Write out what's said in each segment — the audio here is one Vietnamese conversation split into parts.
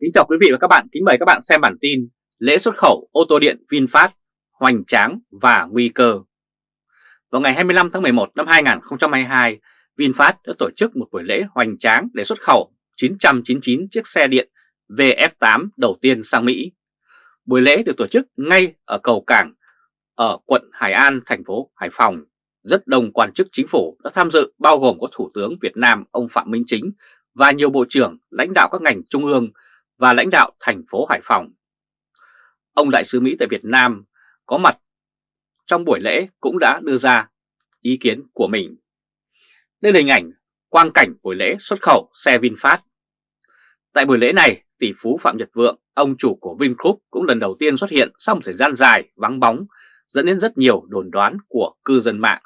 Kính chào quý vị và các bạn, kính mời các bạn xem bản tin Lễ xuất khẩu ô tô điện VinFast, hoành tráng và nguy cơ Vào ngày 25 tháng 11 năm 2022, VinFast đã tổ chức một buổi lễ hoành tráng để xuất khẩu 999 chiếc xe điện VF8 đầu tiên sang Mỹ. Buổi lễ được tổ chức ngay ở cầu cảng ở quận Hải An, thành phố Hải Phòng. Rất đông quan chức chính phủ đã tham dự bao gồm có Thủ tướng Việt Nam ông Phạm Minh Chính và nhiều bộ trưởng, lãnh đạo các ngành trung ương và lãnh đạo thành phố Hải Phòng. Ông Đại sứ Mỹ tại Việt Nam có mặt trong buổi lễ cũng đã đưa ra ý kiến của mình. Đây là hình ảnh quang cảnh buổi lễ xuất khẩu xe VinFast. Tại buổi lễ này, tỷ phú Phạm Nhật Vượng, ông chủ của Vingroup cũng lần đầu tiên xuất hiện sau một thời gian dài vắng bóng, dẫn đến rất nhiều đồn đoán của cư dân mạng.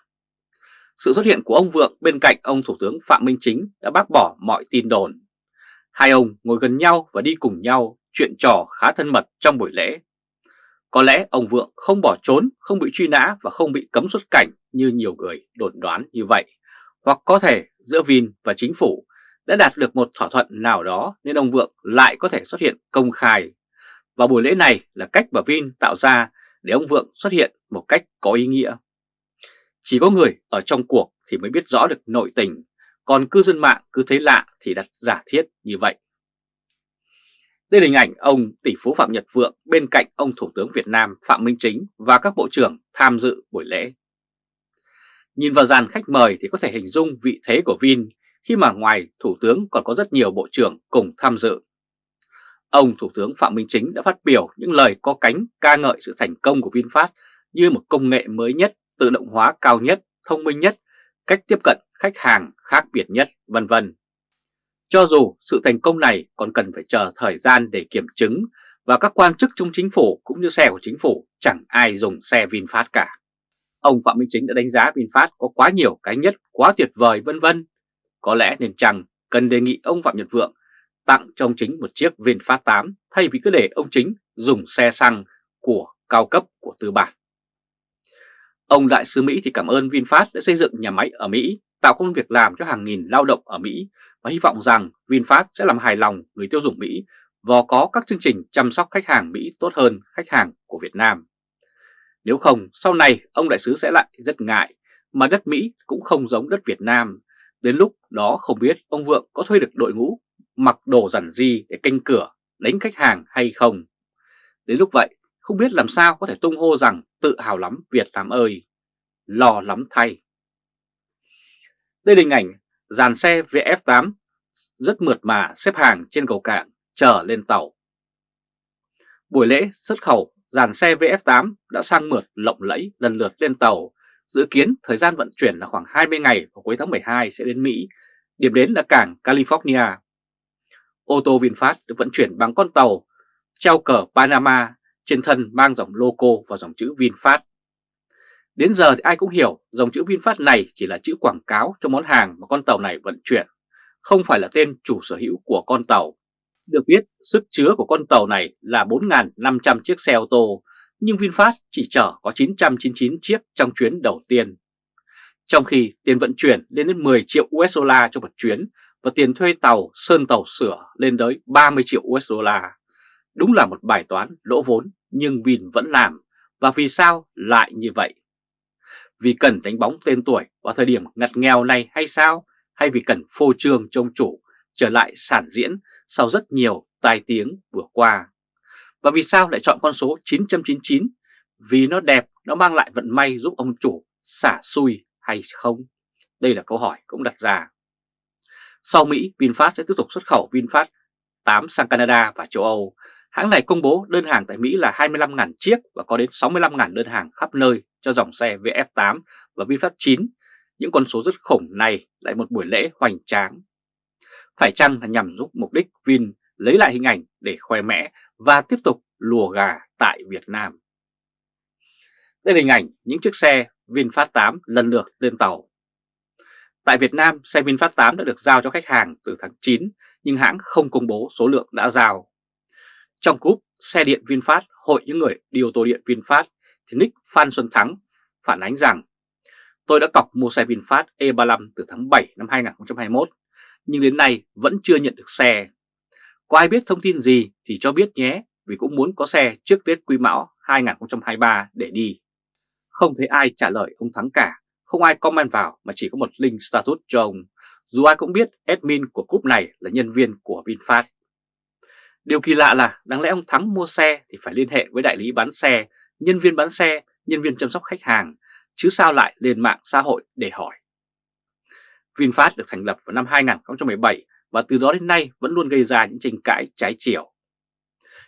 Sự xuất hiện của ông Vượng bên cạnh ông Thủ tướng Phạm Minh Chính đã bác bỏ mọi tin đồn. Hai ông ngồi gần nhau và đi cùng nhau chuyện trò khá thân mật trong buổi lễ. Có lẽ ông Vượng không bỏ trốn, không bị truy nã và không bị cấm xuất cảnh như nhiều người đồn đoán như vậy. Hoặc có thể giữa Vin và chính phủ đã đạt được một thỏa thuận nào đó nên ông Vượng lại có thể xuất hiện công khai. Và buổi lễ này là cách mà Vin tạo ra để ông Vượng xuất hiện một cách có ý nghĩa. Chỉ có người ở trong cuộc thì mới biết rõ được nội tình, còn cư dân mạng cứ thấy lạ thì đặt giả thiết như vậy. Đây là hình ảnh ông tỷ phú Phạm Nhật Vượng bên cạnh ông Thủ tướng Việt Nam Phạm Minh Chính và các bộ trưởng tham dự buổi lễ. Nhìn vào dàn khách mời thì có thể hình dung vị thế của Vin khi mà ngoài Thủ tướng còn có rất nhiều bộ trưởng cùng tham dự. Ông Thủ tướng Phạm Minh Chính đã phát biểu những lời có cánh ca ngợi sự thành công của VinFast như một công nghệ mới nhất, tự động hóa cao nhất, thông minh nhất, cách tiếp cận khách hàng khác biệt nhất, vân vân. Cho dù sự thành công này còn cần phải chờ thời gian để kiểm chứng và các quan chức trong chính phủ cũng như xe của chính phủ chẳng ai dùng xe VinFast cả. Ông Phạm Minh Chính đã đánh giá VinFast có quá nhiều cái nhất, quá tuyệt vời vân vân. Có lẽ nên chăng cần đề nghị ông Phạm Nhật Vượng tặng cho ông Chính một chiếc VinFast 8 thay vì cứ để ông Chính dùng xe xăng của cao cấp của tư bản. Ông Đại sứ Mỹ thì cảm ơn VinFast đã xây dựng nhà máy ở Mỹ, tạo công việc làm cho hàng nghìn lao động ở Mỹ và hy vọng rằng VinFast sẽ làm hài lòng người tiêu dùng Mỹ và có các chương trình chăm sóc khách hàng Mỹ tốt hơn khách hàng của Việt Nam. Nếu không, sau này ông đại sứ sẽ lại rất ngại, mà đất Mỹ cũng không giống đất Việt Nam. Đến lúc đó không biết ông Vượng có thuê được đội ngũ mặc đồ giản di để canh cửa, đánh khách hàng hay không. Đến lúc vậy, không biết làm sao có thể tung hô rằng tự hào lắm Việt Nam ơi, lo lắm thay. Đây là hình ảnh dàn xe VF8 rất mượt mà xếp hàng trên cầu cảng chờ lên tàu. Buổi lễ xuất khẩu dàn xe VF8 đã sang mượt lộng lẫy lần lượt lên tàu. Dự kiến thời gian vận chuyển là khoảng 20 ngày vào cuối tháng 12 sẽ đến Mỹ, điểm đến là cảng California. Ô tô VinFast được vận chuyển bằng con tàu treo cờ Panama trên thân mang dòng logo và dòng chữ VinFast. Đến giờ thì ai cũng hiểu dòng chữ VinFast này chỉ là chữ quảng cáo cho món hàng mà con tàu này vận chuyển, không phải là tên chủ sở hữu của con tàu. Được biết, sức chứa của con tàu này là 4.500 chiếc xe ô tô, nhưng VinFast chỉ chở có 999 chiếc trong chuyến đầu tiên. Trong khi tiền vận chuyển lên đến 10 triệu USD cho một chuyến và tiền thuê tàu, sơn tàu sửa lên tới 30 triệu USD. Đúng là một bài toán lỗ vốn nhưng Vin vẫn làm. Và vì sao lại như vậy? Vì cần đánh bóng tên tuổi vào thời điểm ngặt nghèo này hay sao? Hay vì cần phô trương trông chủ trở lại sản diễn sau rất nhiều tai tiếng vừa qua? Và vì sao lại chọn con số 999? Vì nó đẹp, nó mang lại vận may giúp ông chủ xả xui hay không? Đây là câu hỏi cũng đặt ra. Sau Mỹ, VinFast sẽ tiếp tục xuất khẩu VinFast 8 sang Canada và châu Âu. Hãng này công bố đơn hàng tại Mỹ là 25.000 chiếc và có đến 65.000 đơn hàng khắp nơi cho dòng xe VF8 và VinFast 9. Những con số rất khủng này lại một buổi lễ hoành tráng. Phải chăng là nhằm giúp mục đích Vin lấy lại hình ảnh để khoe mẽ và tiếp tục lùa gà tại Việt Nam? Đây là hình ảnh những chiếc xe VinFast 8 lần lượt lên tàu. Tại Việt Nam, xe VinFast 8 đã được giao cho khách hàng từ tháng 9, nhưng hãng không công bố số lượng đã giao. Trong group xe điện VinFast, hội những người đi ô tô điện VinFast, thì Nick Phan Xuân Thắng phản ánh rằng Tôi đã cọc mua xe VinFast E35 từ tháng 7 năm 2021, nhưng đến nay vẫn chưa nhận được xe. Có ai biết thông tin gì thì cho biết nhé, vì cũng muốn có xe trước Tết Quý Mão 2023 để đi. Không thấy ai trả lời ông Thắng cả, không ai comment vào mà chỉ có một link status cho ông. Dù ai cũng biết admin của group này là nhân viên của VinFast. Điều kỳ lạ là đáng lẽ ông Thắng mua xe thì phải liên hệ với đại lý bán xe, nhân viên bán xe, nhân viên chăm sóc khách hàng, chứ sao lại lên mạng xã hội để hỏi. VinFast được thành lập vào năm 2017 và từ đó đến nay vẫn luôn gây ra những tranh cãi trái chiều.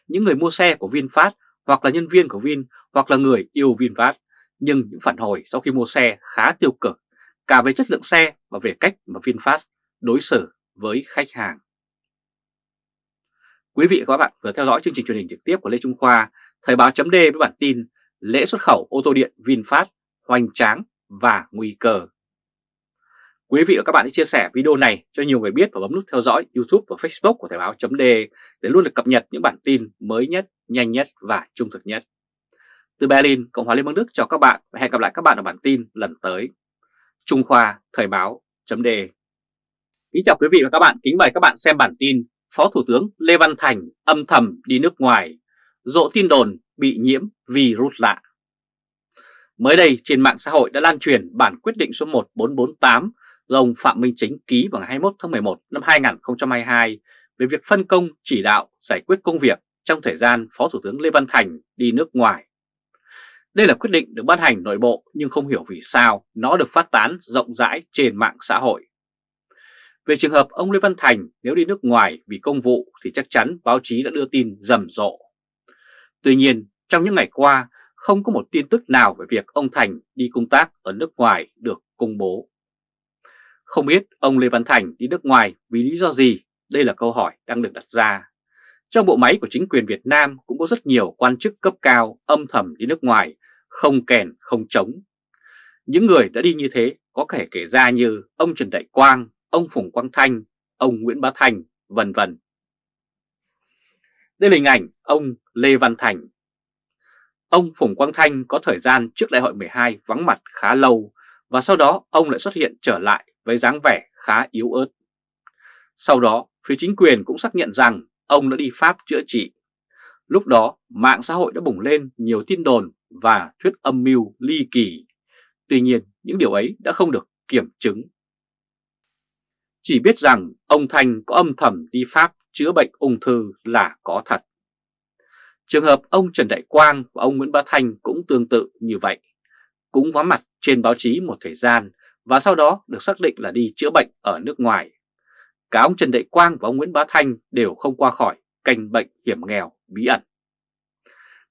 Những người mua xe của VinFast hoặc là nhân viên của Vin hoặc là người yêu VinFast nhưng những phản hồi sau khi mua xe khá tiêu cực cả về chất lượng xe và về cách mà VinFast đối xử với khách hàng. Quý vị và các bạn vừa theo dõi chương trình truyền hình trực tiếp của Lê Trung Khoa, Thời báo chấm với bản tin lễ xuất khẩu ô tô điện VinFast hoành tráng và nguy cơ. Quý vị và các bạn hãy chia sẻ video này cho nhiều người biết và bấm nút theo dõi YouTube và Facebook của Thời báo chấm để luôn được cập nhật những bản tin mới nhất, nhanh nhất và trung thực nhất. Từ Berlin, Cộng hòa Liên bang Đức chào các bạn và hẹn gặp lại các bạn ở bản tin lần tới. Trung Khoa Thời báo chấm Kính chào quý vị và các bạn, kính mời các bạn xem bản tin Phó Thủ tướng Lê Văn Thành âm thầm đi nước ngoài, rộ tin đồn bị nhiễm virus lạ. Mới đây trên mạng xã hội đã lan truyền bản quyết định số 1448 do ông Phạm Minh Chính ký vào ngày 21 tháng 11 năm 2022 về việc phân công chỉ đạo giải quyết công việc trong thời gian Phó Thủ tướng Lê Văn Thành đi nước ngoài. Đây là quyết định được ban hành nội bộ nhưng không hiểu vì sao nó được phát tán rộng rãi trên mạng xã hội. Về trường hợp ông Lê Văn Thành nếu đi nước ngoài vì công vụ thì chắc chắn báo chí đã đưa tin rầm rộ. Tuy nhiên, trong những ngày qua, không có một tin tức nào về việc ông Thành đi công tác ở nước ngoài được công bố. Không biết ông Lê Văn Thành đi nước ngoài vì lý do gì? Đây là câu hỏi đang được đặt ra. Trong bộ máy của chính quyền Việt Nam cũng có rất nhiều quan chức cấp cao âm thầm đi nước ngoài, không kèn không chống. Những người đã đi như thế có thể kể ra như ông Trần Đại Quang, ông Phùng Quang Thanh, ông Nguyễn Bá Thành, vân vân. Đây là hình ảnh ông Lê Văn Thành. Ông Phùng Quang Thanh có thời gian trước đại hội 12 vắng mặt khá lâu và sau đó ông lại xuất hiện trở lại với dáng vẻ khá yếu ớt. Sau đó, phía chính quyền cũng xác nhận rằng ông đã đi Pháp chữa trị. Lúc đó, mạng xã hội đã bùng lên nhiều tin đồn và thuyết âm mưu ly kỳ. Tuy nhiên, những điều ấy đã không được kiểm chứng. Chỉ biết rằng ông Thanh có âm thầm đi Pháp chữa bệnh ung thư là có thật. Trường hợp ông Trần Đại Quang và ông Nguyễn Bá Thanh cũng tương tự như vậy. Cũng vắng mặt trên báo chí một thời gian và sau đó được xác định là đi chữa bệnh ở nước ngoài. Cả ông Trần Đại Quang và ông Nguyễn Bá Thanh đều không qua khỏi canh bệnh hiểm nghèo, bí ẩn.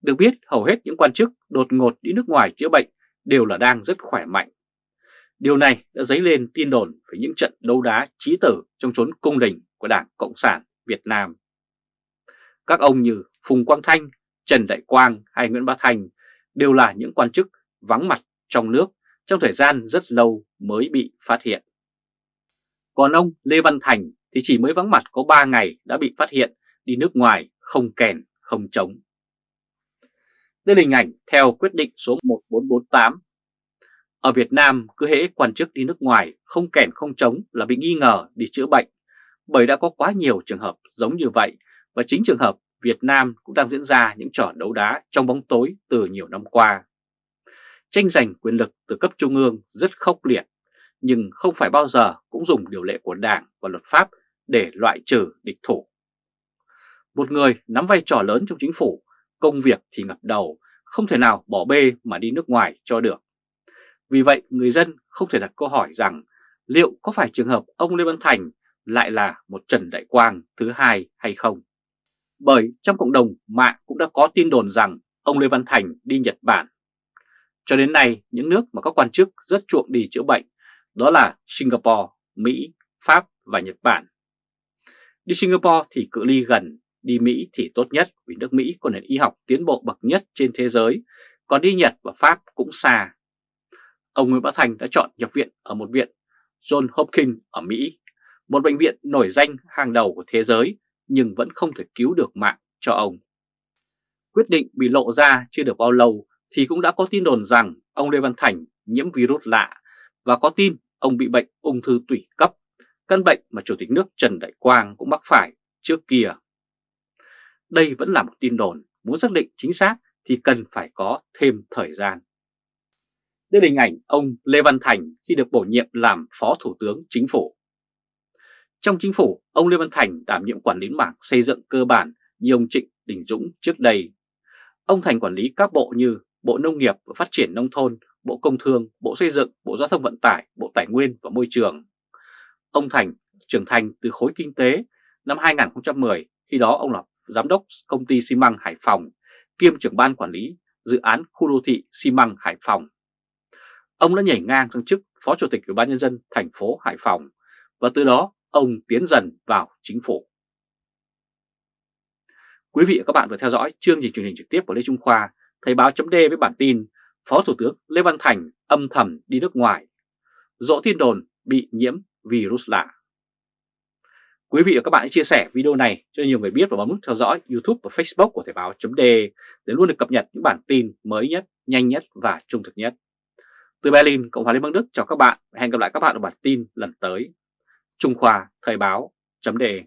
Được biết, hầu hết những quan chức đột ngột đi nước ngoài chữa bệnh đều là đang rất khỏe mạnh. Điều này đã dấy lên tin đồn về những trận đấu đá trí tử trong chốn cung đình của Đảng Cộng sản Việt Nam. Các ông như Phùng Quang Thanh, Trần Đại Quang hay Nguyễn Bá Thành đều là những quan chức vắng mặt trong nước trong thời gian rất lâu mới bị phát hiện. Còn ông Lê Văn Thành thì chỉ mới vắng mặt có 3 ngày đã bị phát hiện đi nước ngoài không kèn không chống. Đây là hình ảnh theo quyết định số 1448. Ở Việt Nam cứ hễ quan chức đi nước ngoài không kèn không chống là bị nghi ngờ đi chữa bệnh bởi đã có quá nhiều trường hợp giống như vậy và chính trường hợp Việt Nam cũng đang diễn ra những trò đấu đá trong bóng tối từ nhiều năm qua. Tranh giành quyền lực từ cấp trung ương rất khốc liệt, nhưng không phải bao giờ cũng dùng điều lệ của Đảng và luật pháp để loại trừ địch thủ. Một người nắm vai trò lớn trong chính phủ, công việc thì ngập đầu, không thể nào bỏ bê mà đi nước ngoài cho được. Vì vậy người dân không thể đặt câu hỏi rằng liệu có phải trường hợp ông Lê Văn Thành lại là một Trần Đại Quang thứ hai hay không? Bởi trong cộng đồng mạng cũng đã có tin đồn rằng ông Lê Văn Thành đi Nhật Bản. Cho đến nay, những nước mà các quan chức rất chuộng đi chữa bệnh đó là Singapore, Mỹ, Pháp và Nhật Bản. Đi Singapore thì cự ly gần, đi Mỹ thì tốt nhất vì nước Mỹ có nền y học tiến bộ bậc nhất trên thế giới, còn đi Nhật và Pháp cũng xa. Ông Nguyễn Bá Thành đã chọn nhập viện ở một viện John Hopkins ở Mỹ, một bệnh viện nổi danh hàng đầu của thế giới nhưng vẫn không thể cứu được mạng cho ông. Quyết định bị lộ ra chưa được bao lâu thì cũng đã có tin đồn rằng ông Lê Văn Thành nhiễm virus lạ và có tin ông bị bệnh ung thư tủy cấp, căn bệnh mà Chủ tịch nước Trần Đại Quang cũng mắc phải trước kia đây vẫn là một tin đồn, muốn xác định chính xác thì cần phải có thêm thời gian. Đây là hình ảnh ông Lê Văn Thành khi được bổ nhiệm làm Phó Thủ tướng Chính phủ. Trong chính phủ, ông Lê Văn Thành đảm nhiệm quản lý mảng xây dựng cơ bản như ông Trịnh Đình Dũng trước đây. Ông Thành quản lý các bộ như Bộ Nông nghiệp và Phát triển Nông thôn, Bộ Công Thương, Bộ Xây dựng, Bộ Giao thông Vận tải, Bộ Tài nguyên và Môi trường. Ông Thành trưởng thành từ khối kinh tế năm 2010, khi đó ông là giám đốc công ty xi măng Hải Phòng, kiêm trưởng ban quản lý dự án khu đô thị xi măng Hải Phòng. Ông đã nhảy ngang sang chức Phó Chủ tịch Ủy ban nhân dân thành phố Hải Phòng và từ đó ông tiến dần vào chính phủ. Quý vị và các bạn vừa theo dõi chương trình truyền hình trực tiếp của Lê Trung Khoa, Thời báo chấm với bản tin Phó Thủ tướng Lê Văn Thành âm thầm đi nước ngoài, dỗ tin đồn bị nhiễm virus lạ. Quý vị và các bạn hãy chia sẻ video này cho nhiều người biết và bấm nút theo dõi YouTube và Facebook của Thời báo .d để luôn được cập nhật những bản tin mới nhất, nhanh nhất và trung thực nhất. Từ Berlin, Cộng hòa Liên bang Đức chào các bạn và hẹn gặp lại các bạn ở bản tin lần tới. Trung Khoa Thời báo chấm đề.